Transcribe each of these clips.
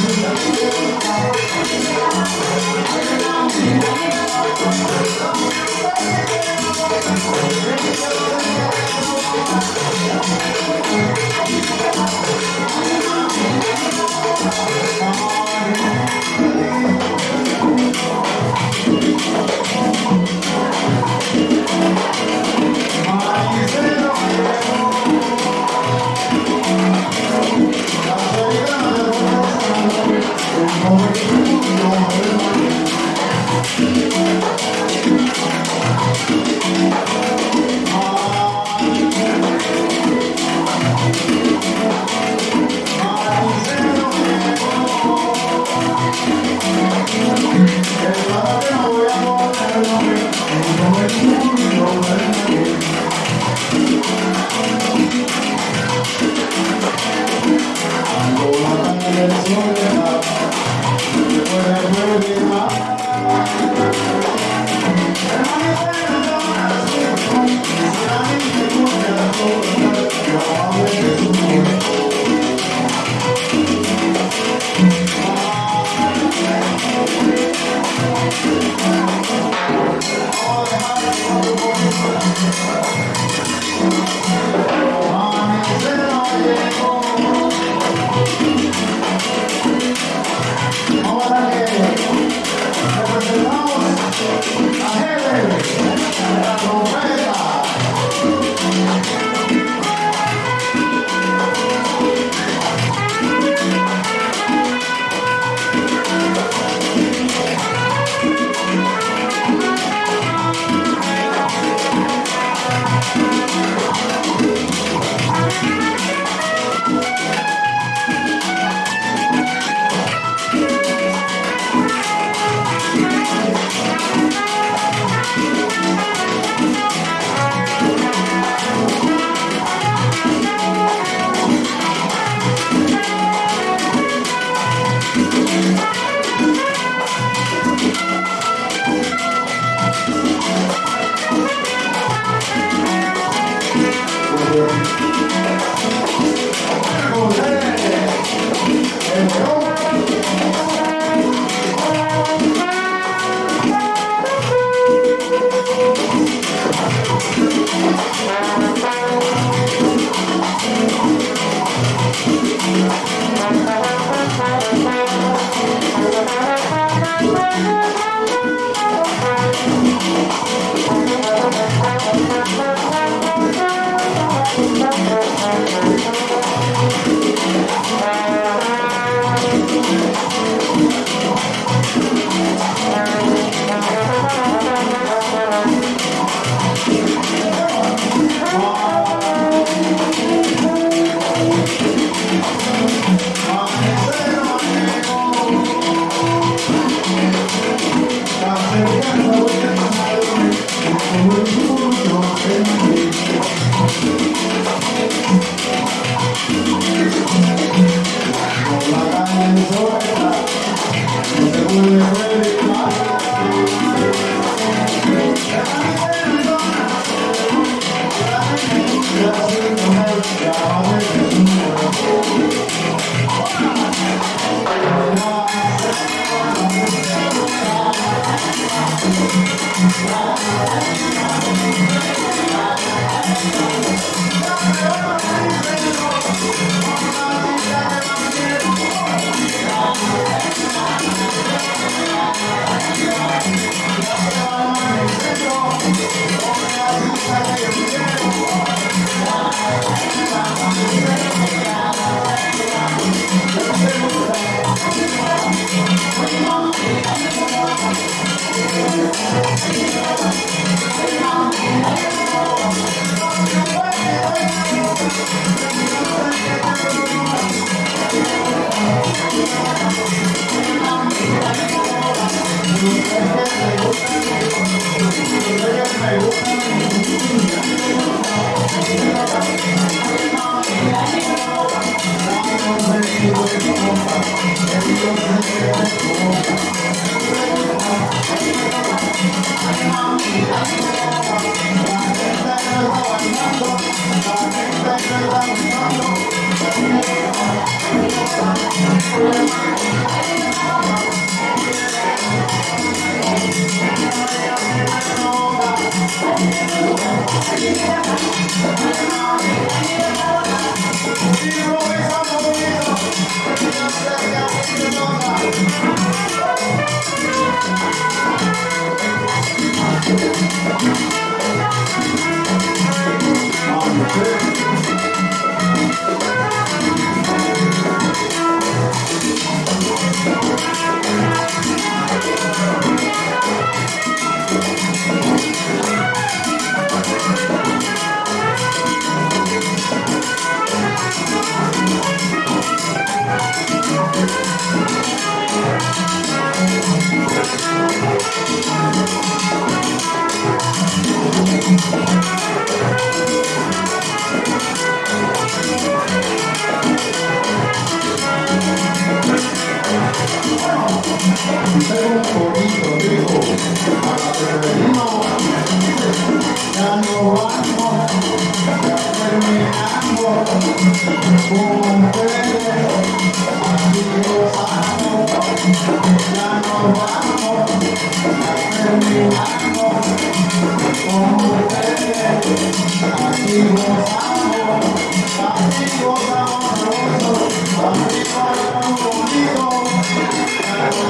Thank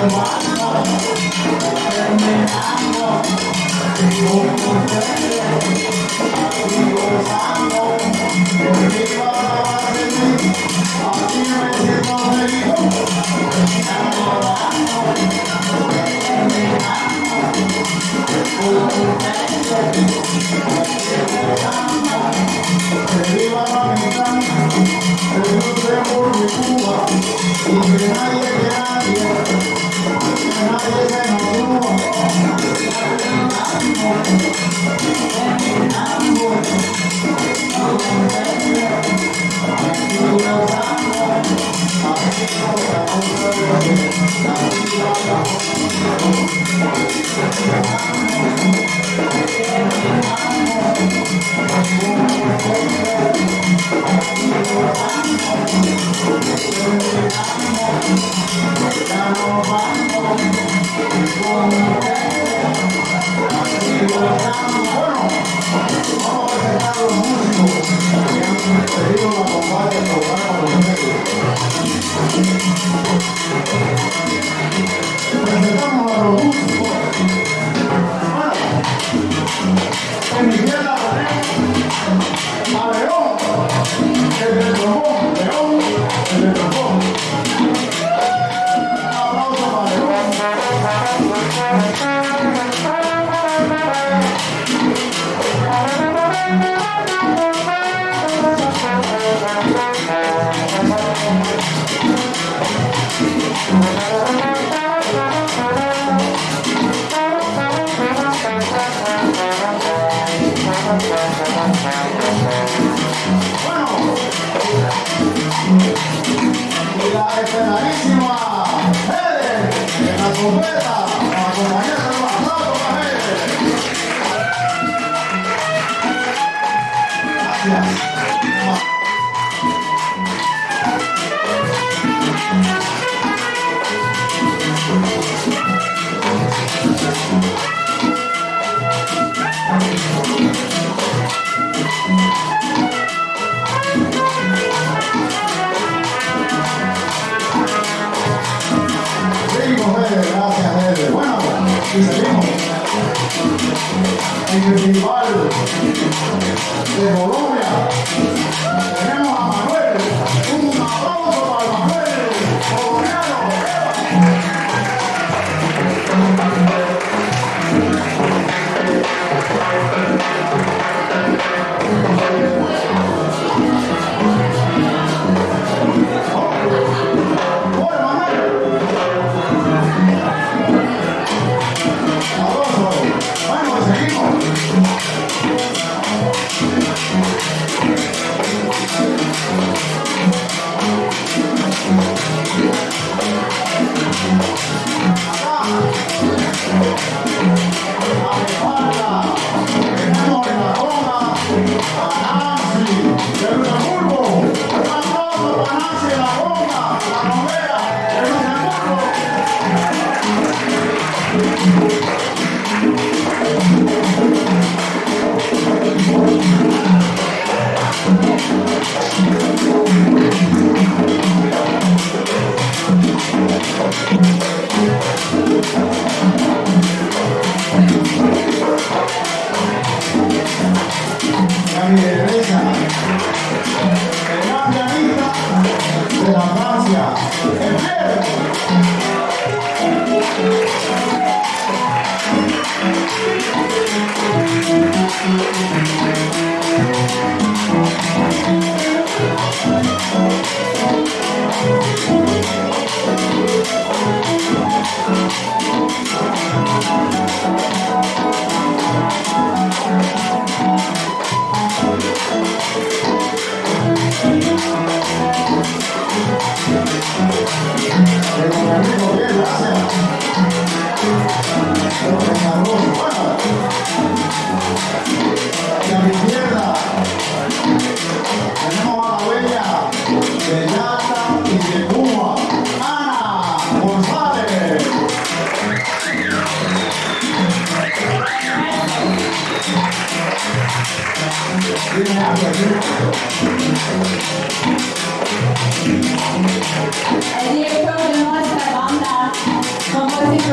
I'm pueda.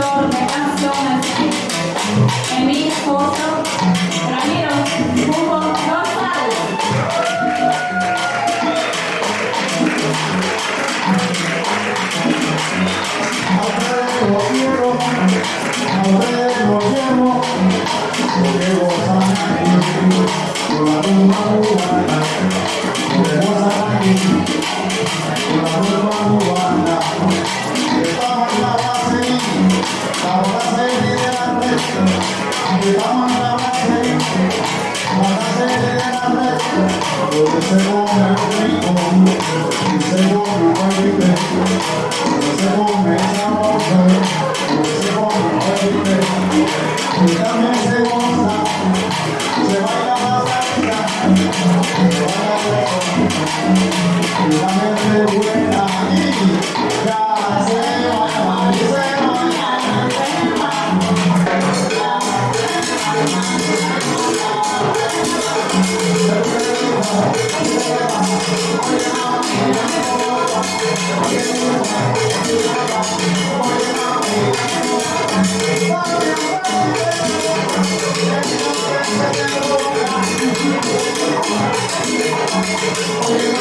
Compositor Thank Oh,